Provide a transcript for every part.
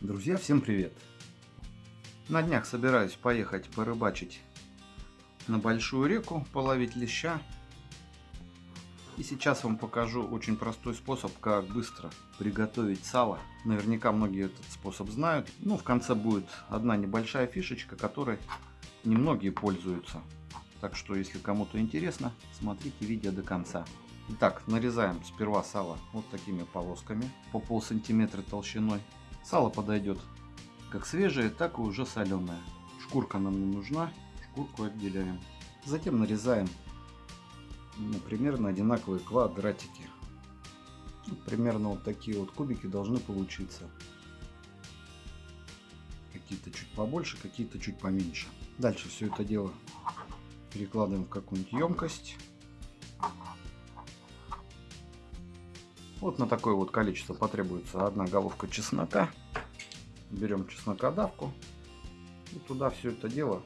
Друзья, всем привет! На днях собираюсь поехать порыбачить на большую реку, половить леща. И сейчас вам покажу очень простой способ, как быстро приготовить сало. Наверняка многие этот способ знают. Ну, в конце будет одна небольшая фишечка, которой немногие пользуются. Так что, если кому-то интересно, смотрите видео до конца. Итак, нарезаем сперва сало вот такими полосками по пол сантиметра толщиной. Сало подойдет как свежее, так и уже соленое. Шкурка нам не нужна, шкурку отделяем. Затем нарезаем ну, примерно одинаковые квадратики. Ну, примерно вот такие вот кубики должны получиться. Какие-то чуть побольше, какие-то чуть поменьше. Дальше все это дело перекладываем в какую-нибудь емкость. Вот на такое вот количество потребуется одна головка чеснока. Берем чеснокодавку и туда все это дело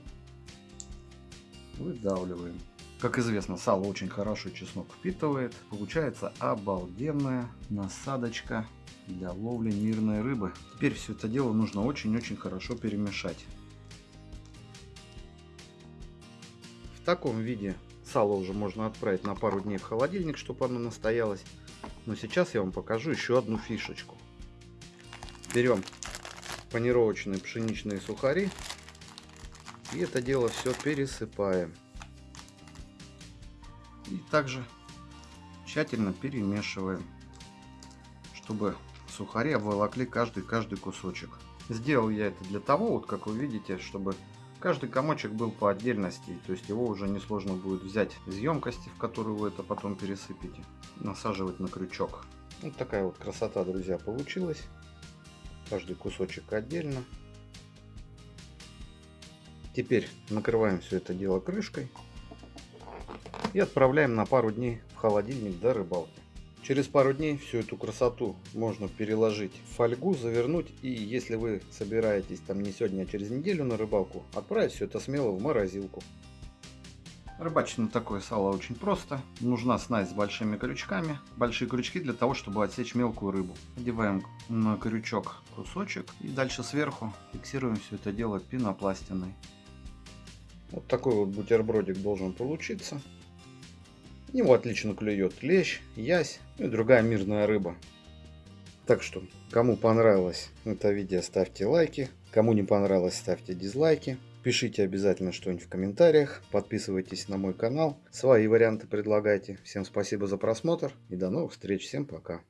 выдавливаем. Как известно, сало очень хорошо чеснок впитывает. Получается обалденная насадочка для ловли мирной рыбы. Теперь все это дело нужно очень-очень хорошо перемешать. В таком виде сало уже можно отправить на пару дней в холодильник, чтобы оно настоялось. Но сейчас я вам покажу еще одну фишечку. Берем панировочные пшеничные сухари и это дело все пересыпаем. И также тщательно перемешиваем, чтобы сухари обволокли каждый-каждый кусочек. Сделал я это для того, вот как вы видите, чтобы каждый комочек был по отдельности, то есть его уже несложно будет взять из емкости, в которую вы это потом пересыпите насаживать на крючок. Вот такая вот красота, друзья, получилась. Каждый кусочек отдельно. Теперь накрываем все это дело крышкой и отправляем на пару дней в холодильник до рыбалки. Через пару дней всю эту красоту можно переложить в фольгу, завернуть и если вы собираетесь там не сегодня, а через неделю на рыбалку, отправить все это смело в морозилку. Рыбачить на такое сало очень просто. Нужна снасть с большими крючками. Большие крючки для того, чтобы отсечь мелкую рыбу. Одеваем на крючок кусочек и дальше сверху фиксируем все это дело пенопластиной. Вот такой вот бутербродик должен получиться. Его отлично клюет лещ, ясь и другая мирная рыба. Так что, кому понравилось это видео, ставьте лайки. Кому не понравилось, ставьте дизлайки. Пишите обязательно что-нибудь в комментариях. Подписывайтесь на мой канал. Свои варианты предлагайте. Всем спасибо за просмотр и до новых встреч. Всем пока.